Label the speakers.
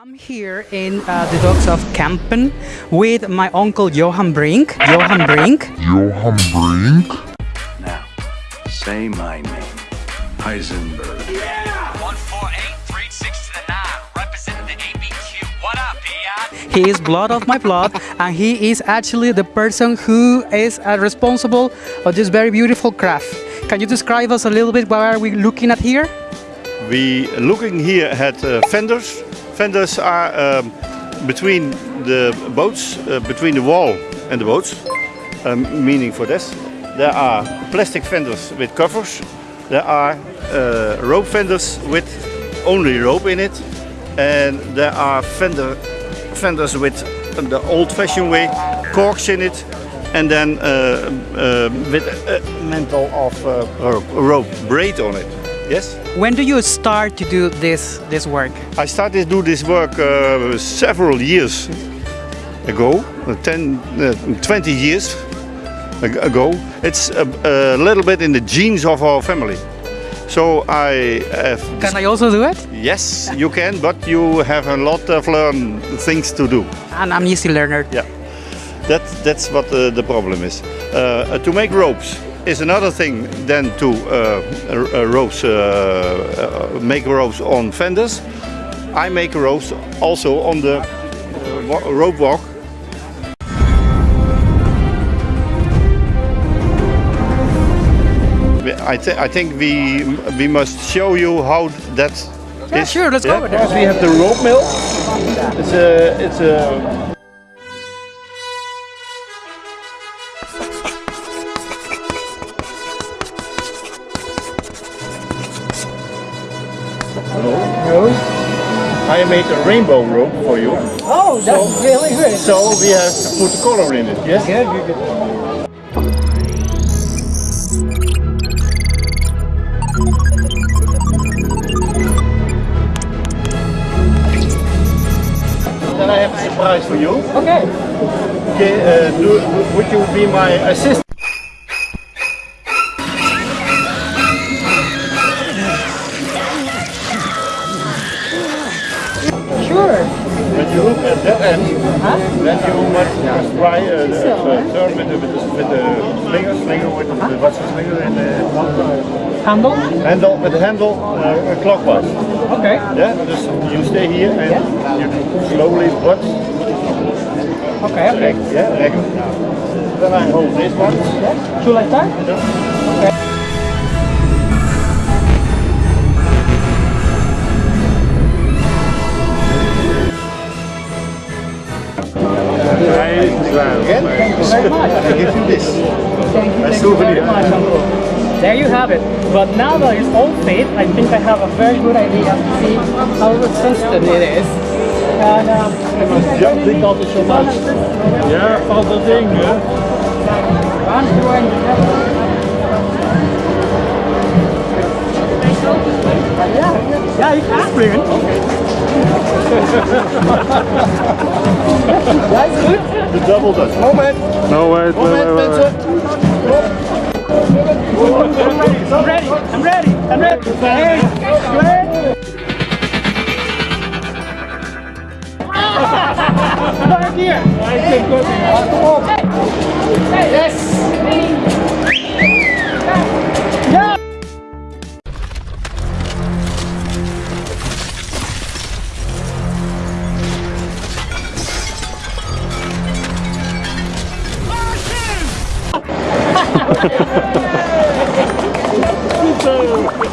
Speaker 1: I'm here in uh, the docks of Kampen with my uncle Johan Brink. Johan Brink.
Speaker 2: Johan Brink.
Speaker 3: Now, say my name. Heisenberg.
Speaker 4: 14836 to the 9, representing the ABQ. What up, Piat?
Speaker 1: He is blood of my blood, and he is actually the person who is uh, responsible of this very beautiful craft. Can you describe us a little bit what are we looking at here?
Speaker 5: We looking here at uh, fenders. Fenders are um, between the boats, uh, between the wall and the boats, um, meaning for this. There are plastic fenders with covers. There are uh, rope fenders with only rope in it. And there are fender, fenders with the old-fashioned way, corks in it. And then uh, uh, with a mantle of uh, rope, rope braid on it. Yes?
Speaker 1: When do you start to do this this work?
Speaker 5: I started to do this work uh, several years ago, uh, 10, uh, 20 years ago. It's a, a little bit in the genes of our family. So I have,
Speaker 1: Can I also do it?
Speaker 5: yes, you can, but you have a lot of learn things to do.
Speaker 1: And I'm easy learner.
Speaker 5: Yeah, that, that's what uh, the problem is. Uh, to make ropes is another thing than to uh, r- uh, ropes, uh, uh, make ropes on fenders. I make ropes also on the uh, rope walk. I, thi- I think we we must show you how that
Speaker 1: Yeah,
Speaker 5: is.
Speaker 1: sure, let's go with
Speaker 5: Because we have the rope mill. It's a it's a I made a rainbow rope for you.
Speaker 1: Oh, that's really good.
Speaker 5: So we have to put color in it, yes? Then I have a surprise for you.
Speaker 1: Okay.
Speaker 5: Okay, uh, do, would you be my assistant?
Speaker 1: Sure.
Speaker 5: When you look at that end, then you must, must try uh, the, uh, turn with the, with the, with the slinger, slinger with the, what's the slinger and the
Speaker 1: Handle?
Speaker 5: handle, with the handle uh, clockwise.
Speaker 1: Okay.
Speaker 5: Yeah, just you stay here and you do slowly but
Speaker 1: Okay, okay.
Speaker 5: yeah. Then I hold this one.
Speaker 1: Should I start?
Speaker 5: Again,
Speaker 1: Thank you, thank you very much, Uncle. There you have it. But now that it's all fit, I think I have a very good idea to see how resistant it is. And um, I think I really
Speaker 5: dik altijd zo much. Ja, valt dat ding, hè?
Speaker 1: Ja, ja, ik springen. Ja, is goed.
Speaker 5: De double dutch. Moment.
Speaker 2: No, wait,
Speaker 5: Moment,
Speaker 2: wait,
Speaker 5: mensen.
Speaker 1: I'm ready, I'm ready, I'm ready. I'm ready. Here. Kom op. Yes. Thank you.